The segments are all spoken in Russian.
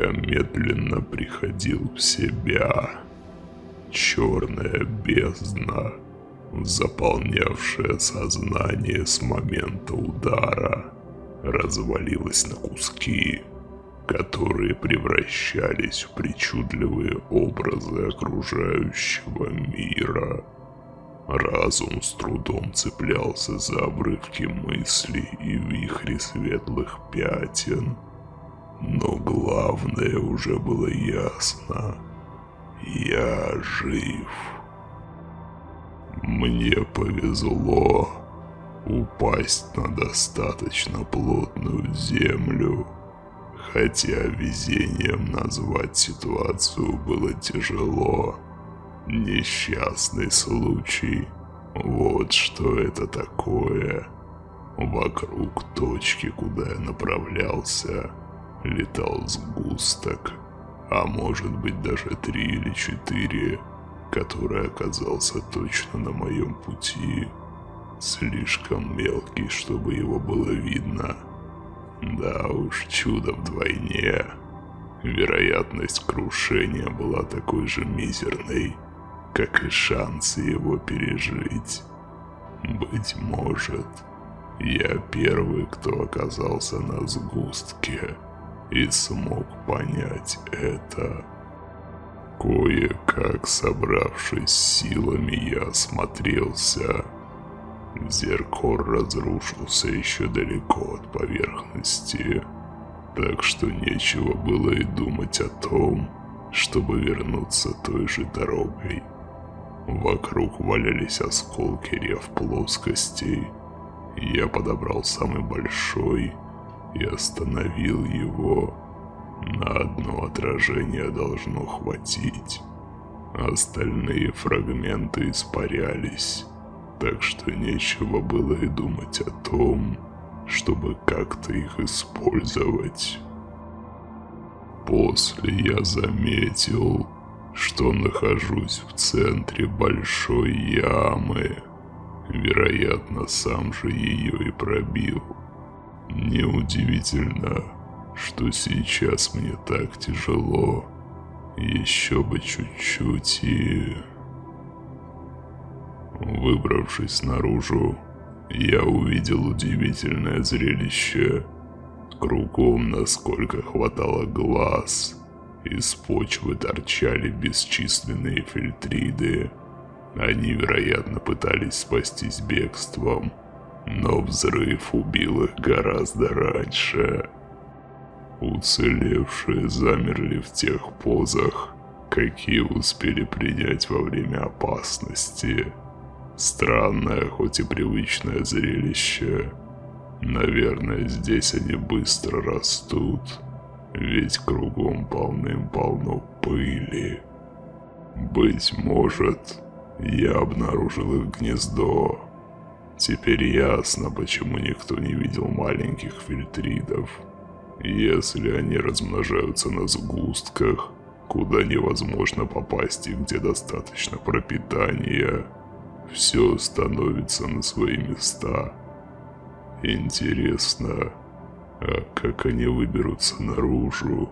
Я медленно приходил в себя. Черная бездна, заполнявшая сознание с момента удара, развалилась на куски, которые превращались в причудливые образы окружающего мира. Разум с трудом цеплялся за обрывки мыслей и вихри светлых пятен. Но главное уже было ясно. Я жив. Мне повезло упасть на достаточно плотную землю. Хотя везением назвать ситуацию было тяжело. Несчастный случай. Вот что это такое. Вокруг точки, куда я направлялся, летал сгусток, а может быть даже три или четыре, который оказался точно на моем пути. Слишком мелкий, чтобы его было видно. Да уж, чудо вдвойне. Вероятность крушения была такой же мизерной, как и шансы его пережить. Быть может, я первый, кто оказался на сгустке и смог понять это. Кое-как собравшись силами, я осмотрелся. Зеркор разрушился еще далеко от поверхности, так что нечего было и думать о том, чтобы вернуться той же дорогой. Вокруг валялись осколки рев плоскостей. Я подобрал самый большой и остановил его. На одно отражение должно хватить. Остальные фрагменты испарялись, так что нечего было и думать о том, чтобы как-то их использовать. После я заметил, что нахожусь в центре большой ямы. Вероятно, сам же ее и пробил. Неудивительно, что сейчас мне так тяжело. Еще бы чуть-чуть и... Выбравшись наружу, я увидел удивительное зрелище. Кругом, насколько хватало глаз, из почвы торчали бесчисленные фильтриды. Они, вероятно, пытались спастись бегством, но взрыв убил их гораздо раньше. Уцелевшие замерли в тех позах, какие успели принять во время опасности. Странное, хоть и привычное зрелище. Наверное, здесь они быстро растут ведь кругом полным-полно пыли. Быть может, я обнаружил их гнездо. Теперь ясно, почему никто не видел маленьких фильтридов. Если они размножаются на сгустках, куда невозможно попасть и где достаточно пропитания, все становится на свои места. Интересно, а как они выберутся наружу?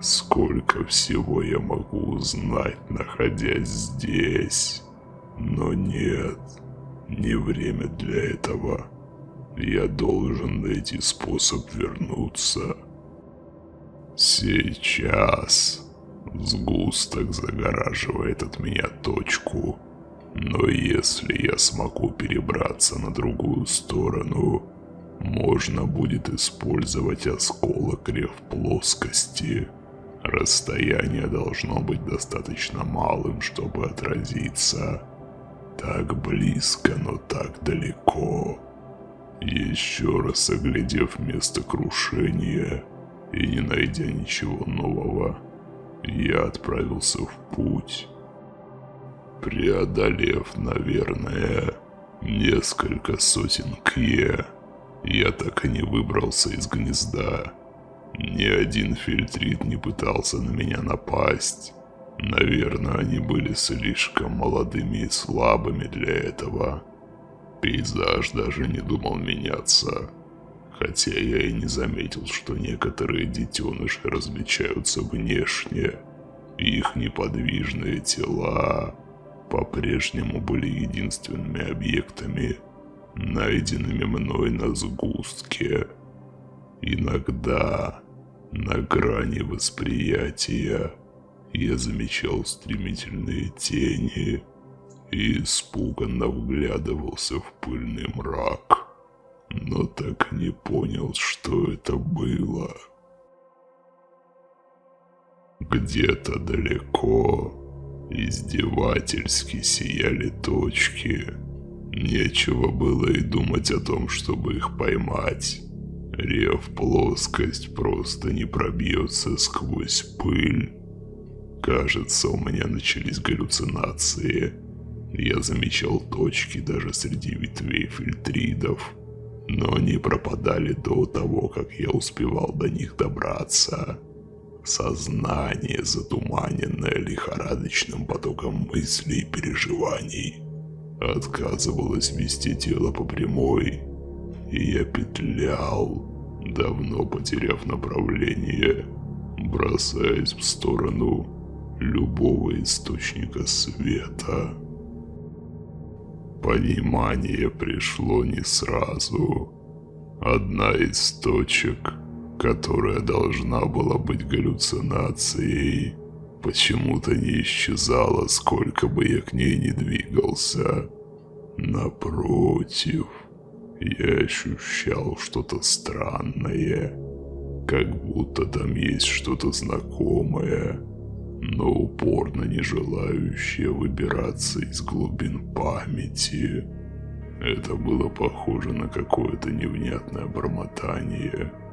Сколько всего я могу узнать, находясь здесь? Но нет, не время для этого. Я должен найти способ вернуться. Сейчас. Сгусток загораживает от меня точку. Но если я смогу перебраться на другую сторону, можно будет использовать осколок рев плоскости. Расстояние должно быть достаточно малым, чтобы отразиться. Так близко, но так далеко. Еще раз оглядев место крушения и не найдя ничего нового, я отправился в путь. Преодолев, наверное, несколько сотен кье, я так и не выбрался из гнезда. Ни один фильтрит не пытался на меня напасть. Наверное, они были слишком молодыми и слабыми для этого. Пейзаж даже не думал меняться. хотя я и не заметил, что некоторые детеныши различаются внешне. Их неподвижные тела по-прежнему были единственными объектами, найденными мной на сгустке. Иногда на грани восприятия я замечал стремительные тени и испуганно вглядывался в пыльный мрак, но так и не понял, что это было. Где-то далеко издевательски сияли точки. Нечего было и думать о том, чтобы их поймать. Рев плоскость просто не пробьется сквозь пыль. Кажется, у меня начались галлюцинации. Я замечал точки даже среди ветвей фильтридов, но они пропадали до того, как я успевал до них добраться. Сознание, затуманенное лихорадочным потоком мыслей и переживаний, отказывалось вести тело по прямой, и я петлял, давно потеряв направление, бросаясь в сторону любого источника света. Понимание пришло не сразу. Одна из точек — которая должна была быть галлюцинацией, почему-то не исчезала, сколько бы я к ней ни двигался. Напротив, я ощущал что-то странное, как будто там есть что-то знакомое, но упорно не желающее выбираться из глубин памяти. Это было похоже на какое-то невнятное бормотание –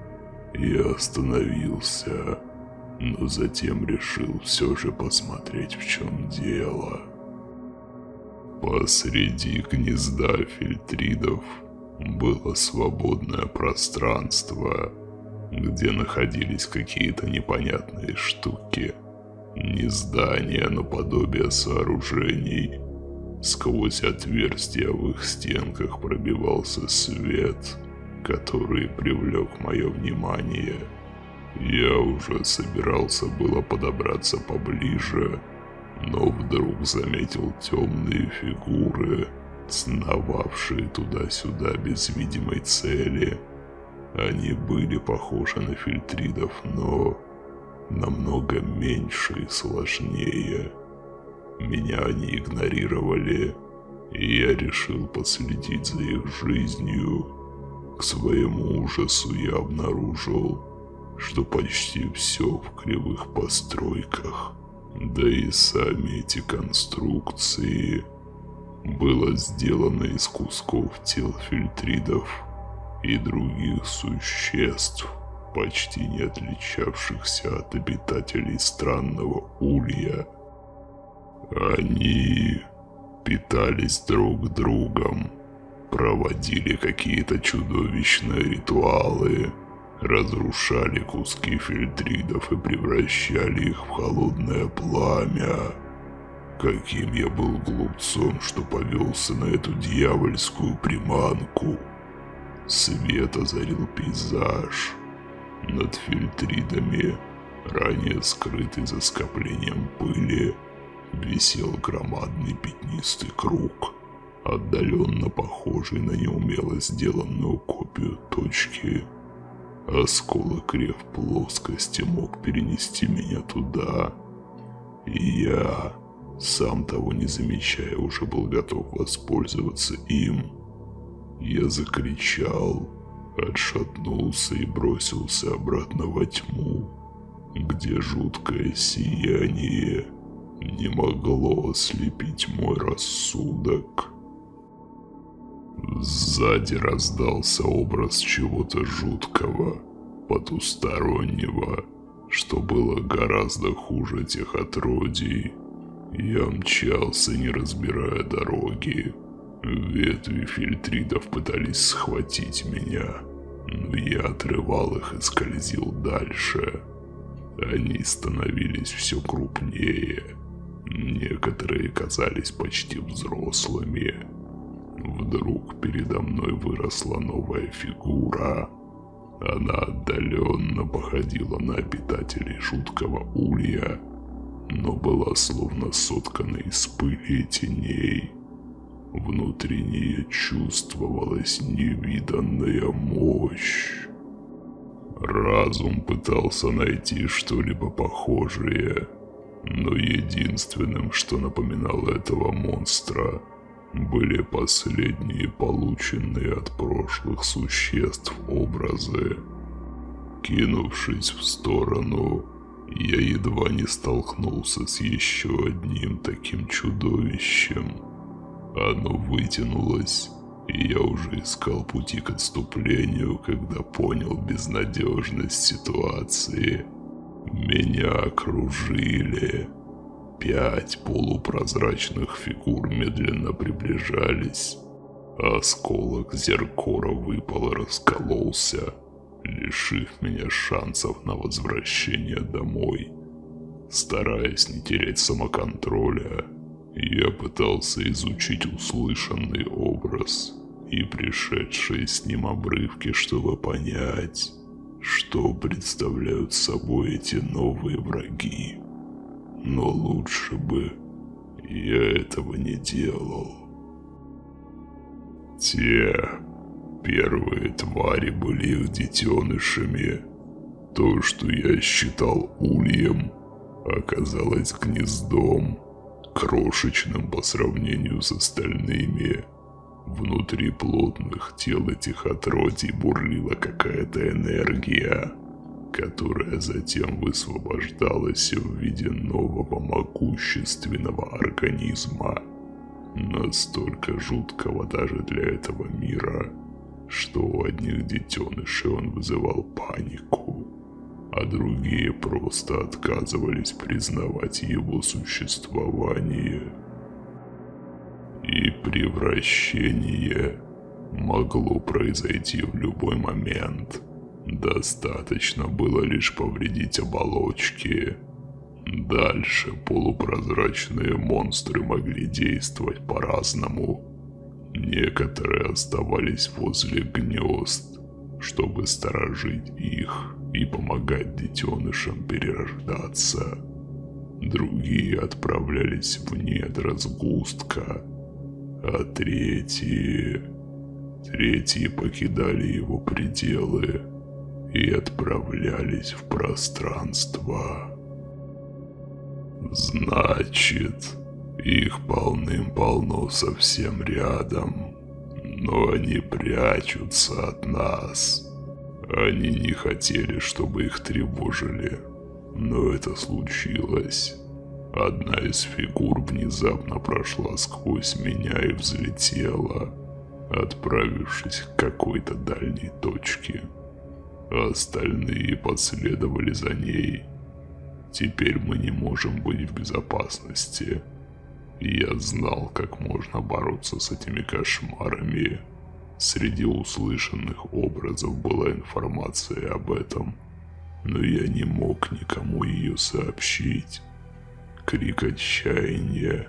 я остановился, но затем решил все же посмотреть, в чем дело. Посреди гнезда фильтридов было свободное пространство, где находились какие-то непонятные штуки. Не здания, но подобие сооружений. Сквозь отверстия в их стенках пробивался свет – который привлек мое внимание. Я уже собирался было подобраться поближе, но вдруг заметил темные фигуры, сновавшие туда-сюда без видимой цели. Они были похожи на фильтридов, но намного меньше и сложнее. Меня они игнорировали, и я решил последить за их жизнью. К своему ужасу я обнаружил, что почти все в кривых постройках, да и сами эти конструкции, было сделано из кусков тел фильтридов и других существ, почти не отличавшихся от обитателей странного улья. Они питались друг другом, проводили какие-то чудовищные ритуалы, разрушали куски фильтридов и превращали их в холодное пламя. Каким я был глупцом, что повелся на эту дьявольскую приманку. Свет озарил пейзаж. Над фильтридами, ранее скрытый за скоплением пыли, висел громадный пятнистый круг – отдаленно похожий на неумело сделанную копию точки. Осколок рев плоскости мог перенести меня туда, и я, сам того не замечая, уже был готов воспользоваться им. Я закричал, отшатнулся и бросился обратно во тьму, где жуткое сияние не могло ослепить мой рассудок. Сзади раздался образ чего-то жуткого, потустороннего, что было гораздо хуже тех отродий. Я мчался, не разбирая дороги. Ветви фильтридов пытались схватить меня, но я отрывал их и скользил дальше. Они становились все крупнее. Некоторые казались почти взрослыми. Вдруг передо мной выросла новая фигура, Она отдаленно походила на обитателей жуткого улья, но была словно соткана из пыли и теней. Внутри нее чувствовалась невиданная мощь. Разум пытался найти что-либо похожее, но единственным, что напоминало этого монстра, были последние полученные от прошлых существ образы. Кинувшись в сторону, я едва не столкнулся с еще одним таким чудовищем. Оно вытянулось, и я уже искал пути к отступлению, когда понял безнадежность ситуации. Меня окружили. Пять полупрозрачных фигур медленно приближались. Осколок зеркора выпал и раскололся, лишив меня шансов на возвращение домой. Стараясь не терять самоконтроля, я пытался изучить услышанный образ и пришедшие с ним обрывки, чтобы понять, что представляют собой эти новые враги. Но лучше бы я этого не делал. Те первые твари были их детенышами. То, что я считал ульем, оказалось гнездом, крошечным по сравнению с остальными. Внутри плотных тел этих отродий бурлила какая-то энергия которая затем высвобождалась в виде нового могущественного организма, настолько жуткого даже для этого мира, что у одних детенышей он вызывал панику, а другие просто отказывались признавать его существование. И превращение могло произойти в любой момент – Достаточно было лишь повредить оболочки. Дальше полупрозрачные монстры могли действовать по-разному. Некоторые оставались возле гнезд, чтобы сторожить их и помогать детенышам перерождаться. Другие отправлялись в недра сгустка, а третьи... Третьи покидали его пределы и отправлялись в пространство. Значит, их полным-полно совсем рядом, но они прячутся от нас. Они не хотели, чтобы их тревожили, но это случилось. Одна из фигур внезапно прошла сквозь меня и взлетела, отправившись к какой-то дальней точке остальные последовали за ней. Теперь мы не можем быть в безопасности. Я знал, как можно бороться с этими кошмарами. Среди услышанных образов была информация об этом, но я не мог никому ее сообщить. Крик отчаяния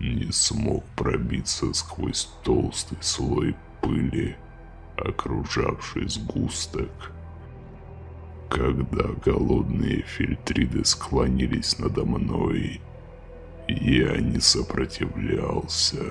не смог пробиться сквозь толстый слой пыли, окружавший сгусток. Когда голодные фильтриды склонились надо мной, я не сопротивлялся.